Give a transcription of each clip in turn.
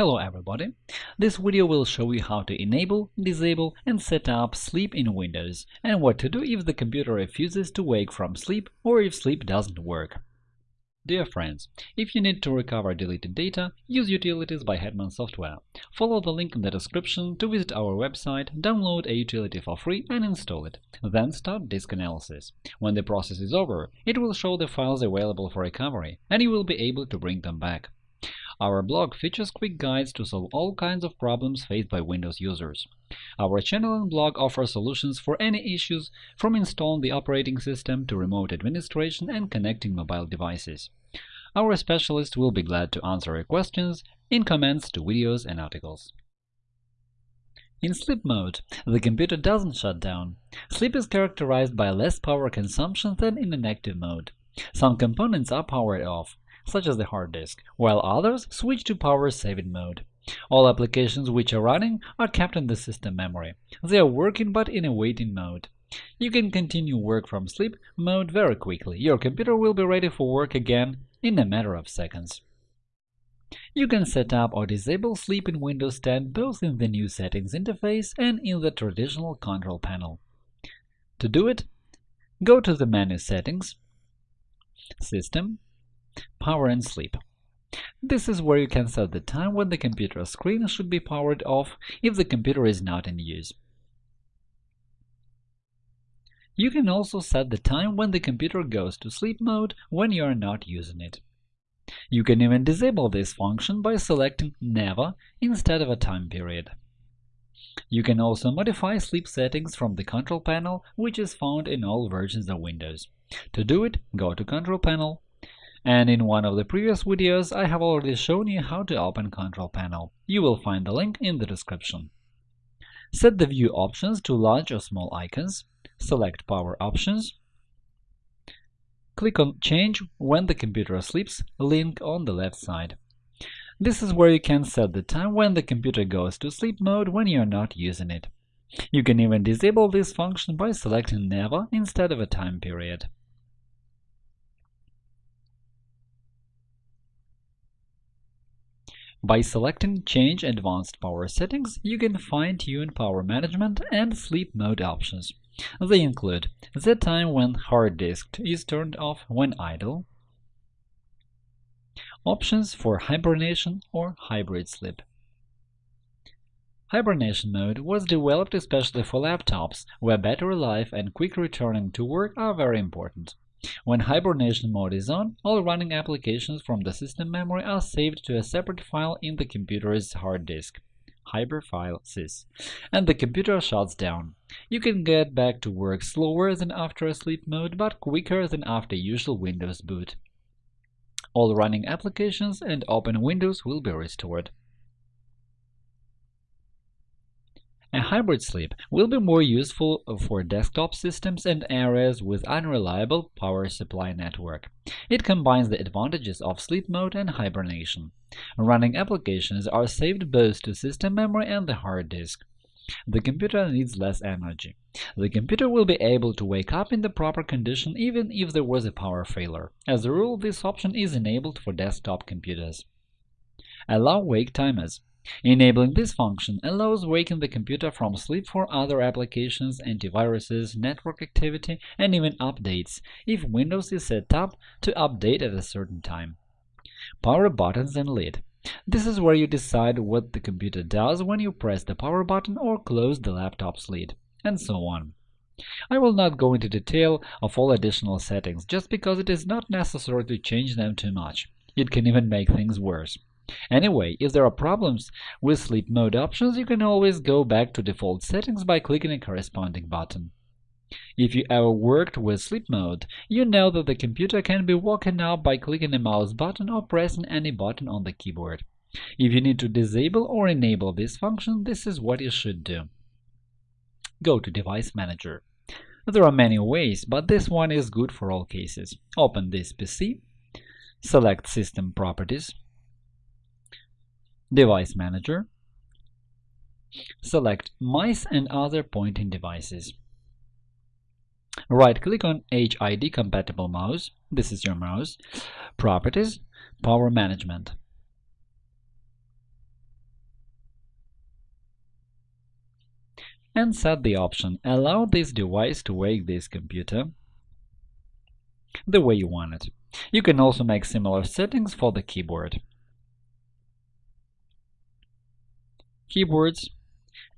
Hello everybody! This video will show you how to enable, disable, and set up sleep in Windows, and what to do if the computer refuses to wake from sleep or if sleep doesn't work. Dear friends, if you need to recover deleted data, use Utilities by Hetman Software. Follow the link in the description to visit our website, download a utility for free and install it. Then start disk analysis. When the process is over, it will show the files available for recovery, and you will be able to bring them back. Our blog features quick guides to solve all kinds of problems faced by Windows users. Our channel and blog offer solutions for any issues, from installing the operating system to remote administration and connecting mobile devices. Our specialists will be glad to answer your questions in comments to videos and articles. In sleep mode, the computer doesn't shut down. Sleep is characterized by less power consumption than in an active mode. Some components are powered off, such as the hard disk, while others switch to power-saving mode. All applications which are running are kept in the system memory. They are working but in a waiting mode. You can continue work from sleep mode very quickly. Your computer will be ready for work again in a matter of seconds. You can set up or disable sleep in Windows 10 both in the new Settings interface and in the traditional control panel. To do it, go to the menu Settings, System, Power and sleep. This is where you can set the time when the computer screen should be powered off if the computer is not in use. You can also set the time when the computer goes to sleep mode when you are not using it. You can even disable this function by selecting Never instead of a time period. You can also modify sleep settings from the Control Panel, which is found in all versions of Windows. To do it, go to Control Panel, and in one of the previous videos I have already shown you how to open Control Panel. You will find the link in the description. Set the view options to large or small icons, select Power Options, click on Change when the computer sleeps link on the left side. This is where you can set the time when the computer goes to sleep mode when you are not using it. You can even disable this function by selecting Never instead of a time period. By selecting Change Advanced Power Settings, you can fine-tune power management and sleep mode options. They include the time when hard disk is turned off when idle, options for hibernation or hybrid sleep. Hibernation mode was developed especially for laptops, where battery life and quick returning to work are very important. When hibernation mode is on, all running applications from the system memory are saved to a separate file in the computer's hard disk hiberfil sys, and the computer shuts down. You can get back to work slower than after a sleep mode, but quicker than after usual Windows boot. All running applications and open windows will be restored. A hybrid sleep will be more useful for desktop systems and areas with unreliable power supply network. It combines the advantages of sleep mode and hibernation. Running applications are saved both to system memory and the hard disk. The computer needs less energy. The computer will be able to wake up in the proper condition even if there was a power failure. As a rule, this option is enabled for desktop computers. Allow wake timers. Enabling this function allows waking the computer from sleep for other applications, antiviruses, network activity, and even updates, if Windows is set up to update at a certain time. Power buttons and lid. This is where you decide what the computer does when you press the power button or close the laptop's lid, and so on. I will not go into detail of all additional settings, just because it is not necessary to change them too much. It can even make things worse. Anyway, if there are problems with sleep mode options, you can always go back to default settings by clicking a corresponding button. If you ever worked with sleep mode, you know that the computer can be woken up by clicking a mouse button or pressing any button on the keyboard. If you need to disable or enable this function, this is what you should do. Go to Device Manager. There are many ways, but this one is good for all cases. Open this PC, select System Properties, Device Manager. Select Mice and other pointing devices. Right-click on HID-compatible mouse, this is your mouse, Properties, Power Management. And set the option Allow this device to wake this computer the way you want it. You can also make similar settings for the keyboard. Keyboards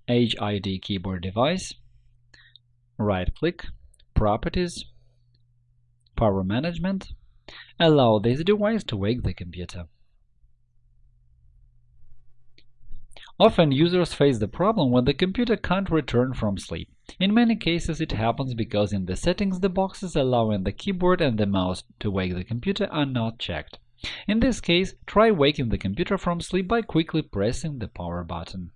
HID keyboard device right-click Properties Power Management Allow this device to wake the computer. Often users face the problem when the computer can't return from sleep. In many cases it happens because in the settings the boxes allowing the keyboard and the mouse to wake the computer are not checked. In this case, try waking the computer from sleep by quickly pressing the power button.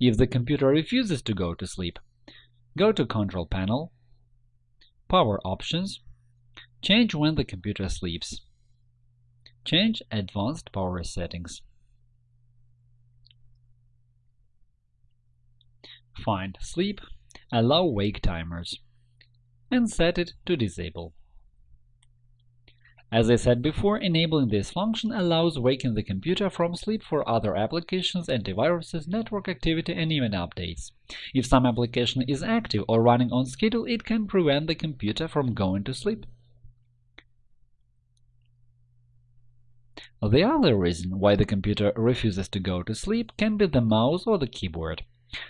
If the computer refuses to go to sleep, go to Control Panel, Power Options, Change when the computer sleeps. Change Advanced Power Settings. Find Sleep, allow wake timers, and set it to Disable. As I said before, enabling this function allows waking the computer from sleep for other applications, antiviruses, network activity, and even updates. If some application is active or running on schedule, it can prevent the computer from going to sleep. The other reason why the computer refuses to go to sleep can be the mouse or the keyboard.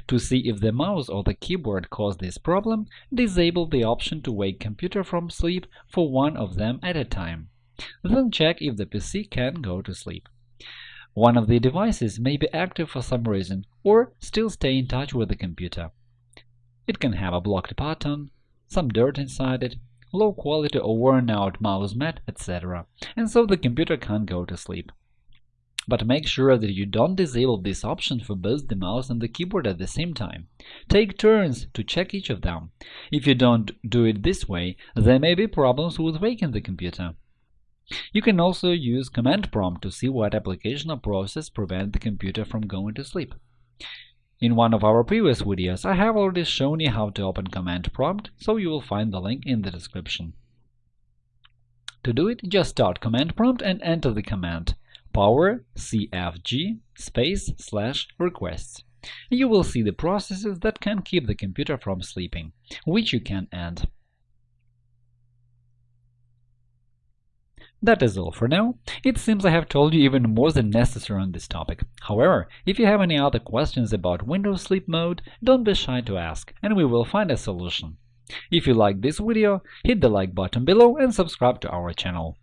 To see if the mouse or the keyboard cause this problem, disable the option to wake computer from sleep for one of them at a time. Then check if the PC can go to sleep. One of the devices may be active for some reason or still stay in touch with the computer. It can have a blocked button, some dirt inside it, low quality or worn out mouse mat, etc., and so the computer can't go to sleep. But make sure that you don't disable this option for both the mouse and the keyboard at the same time. Take turns to check each of them. If you don't do it this way, there may be problems with waking the computer. You can also use command prompt to see what application or process prevent the computer from going to sleep. In one of our previous videos, I have already shown you how to open command prompt, so you will find the link in the description. To do it, just start command prompt and enter the command power cfg space slash requests. You will see the processes that can keep the computer from sleeping, which you can end. That is all for now. It seems I have told you even more than necessary on this topic. However, if you have any other questions about Windows Sleep Mode, don't be shy to ask, and we will find a solution. If you like this video, hit the like button below and subscribe to our channel.